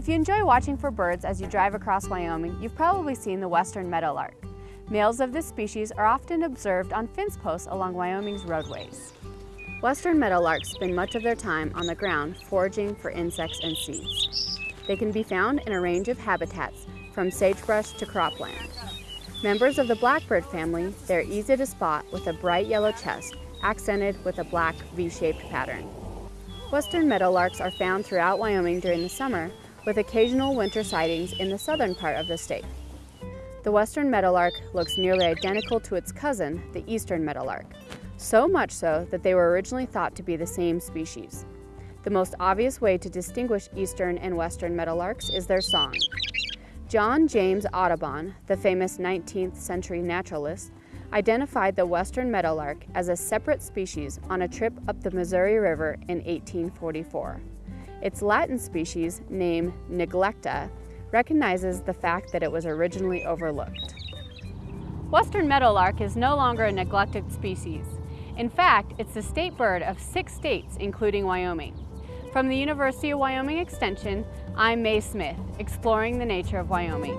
If you enjoy watching for birds as you drive across Wyoming, you've probably seen the western meadowlark. Males of this species are often observed on fence posts along Wyoming's roadways. Western meadowlarks spend much of their time on the ground foraging for insects and seeds. They can be found in a range of habitats, from sagebrush to cropland. Members of the blackbird family, they're easy to spot with a bright yellow chest accented with a black V-shaped pattern. Western meadowlarks are found throughout Wyoming during the summer, with occasional winter sightings in the southern part of the state. The western meadowlark looks nearly identical to its cousin, the eastern meadowlark, so much so that they were originally thought to be the same species. The most obvious way to distinguish eastern and western meadowlarks is their song. John James Audubon, the famous 19th century naturalist, identified the western meadowlark as a separate species on a trip up the Missouri River in 1844. Its Latin species, name neglecta, recognizes the fact that it was originally overlooked. Western meadowlark is no longer a neglected species. In fact, it's the state bird of six states, including Wyoming. From the University of Wyoming Extension, I'm Mae Smith, exploring the nature of Wyoming.